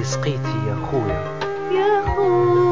اللي سقيتي يا خويا. يا خويا.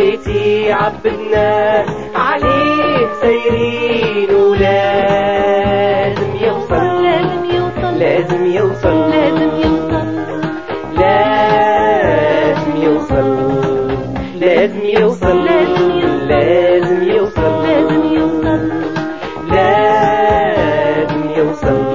بديتي عبدنا عليه سايرين ولازم يوصل. لازم يوصل. لازم يوصل. لازم يوصل. لازم يوصل. لازم يوصل. لازم يوصل. لازم يوصل. لازم يوصل.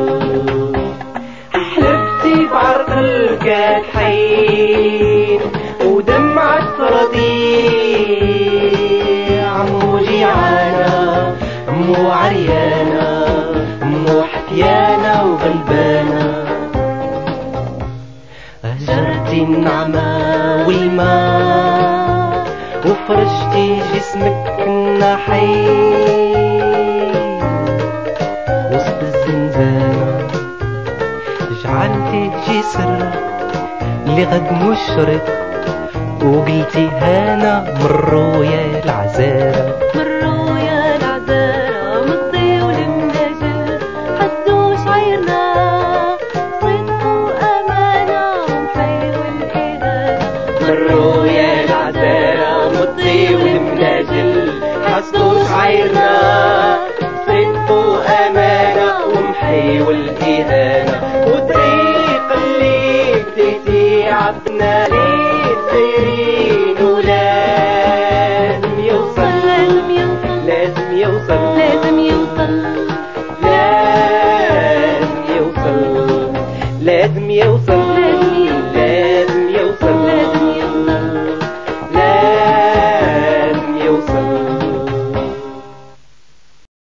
النعمة والماء. وفرشتي جسمك النحيل وسط الزنزانة جعلتي جسر لغد مشرق وقلتي هانا مروا يا العزارة مروا يا العذارى مطي والمناجل حصلوا شعيرنا صدق أمانة ومحيوا الإهانة وطريق اللي بديتي عفنا ليه صايرين ولازم يوصل لازم يوصل لازم يوصل لازم يوصل لازم يوصل لازم يوصل.